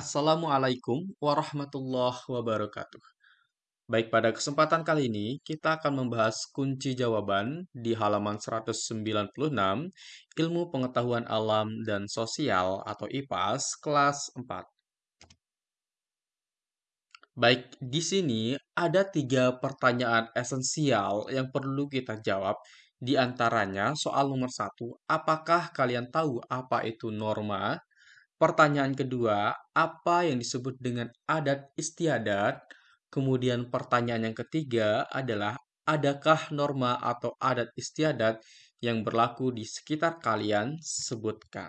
Assalamualaikum warahmatullahi wabarakatuh. Baik, pada kesempatan kali ini kita akan membahas kunci jawaban di halaman 196 Ilmu Pengetahuan Alam dan Sosial atau IPAS kelas 4. Baik, di sini ada tiga pertanyaan esensial yang perlu kita jawab. Di antaranya soal nomor satu, apakah kalian tahu apa itu norma? Pertanyaan kedua, apa yang disebut dengan adat istiadat? Kemudian pertanyaan yang ketiga adalah, adakah norma atau adat istiadat yang berlaku di sekitar kalian? Sebutkan.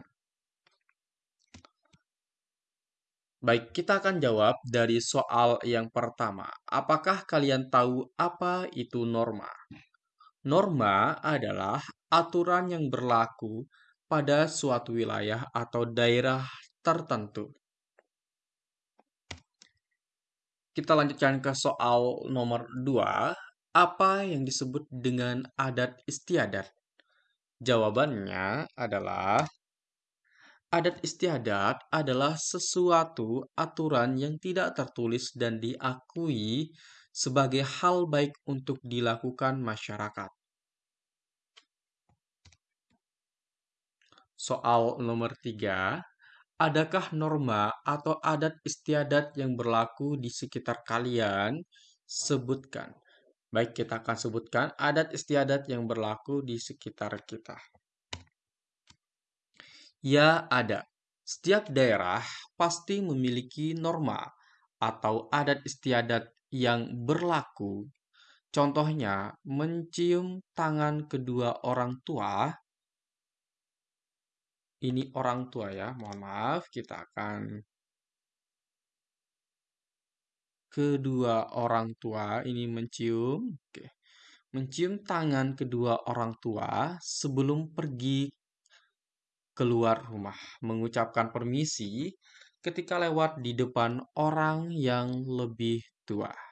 Baik, kita akan jawab dari soal yang pertama. Apakah kalian tahu apa itu norma? Norma adalah aturan yang berlaku pada suatu wilayah atau daerah tertentu. Kita lanjutkan ke soal nomor 2. Apa yang disebut dengan adat istiadat? Jawabannya adalah adat istiadat adalah sesuatu aturan yang tidak tertulis dan diakui sebagai hal baik untuk dilakukan masyarakat. Soal nomor 3. Adakah norma atau adat istiadat yang berlaku di sekitar kalian? Sebutkan. Baik, kita akan sebutkan adat istiadat yang berlaku di sekitar kita. Ya, ada. Setiap daerah pasti memiliki norma atau adat istiadat yang berlaku. Contohnya, mencium tangan kedua orang tua ini orang tua ya, mohon maaf, kita akan kedua orang tua ini mencium, oke. Mencium tangan kedua orang tua sebelum pergi keluar rumah, mengucapkan permisi ketika lewat di depan orang yang lebih tua.